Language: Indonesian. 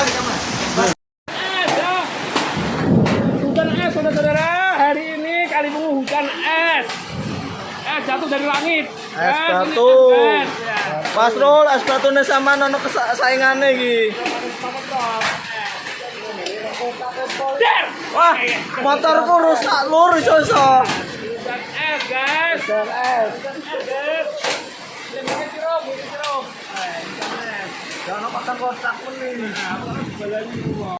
Hujan es, saudara-saudara. Hari ini kali ini hujan es. Es jatuh dari langit. Es jatuh. Ya. Mas Rul, es batunya sama nono kesaingannya gitu. Wah, motorku rusak lur iso-iso. Hujan es, guys. Hujan es. Hujan es, Ya, jangan makan kotak kuning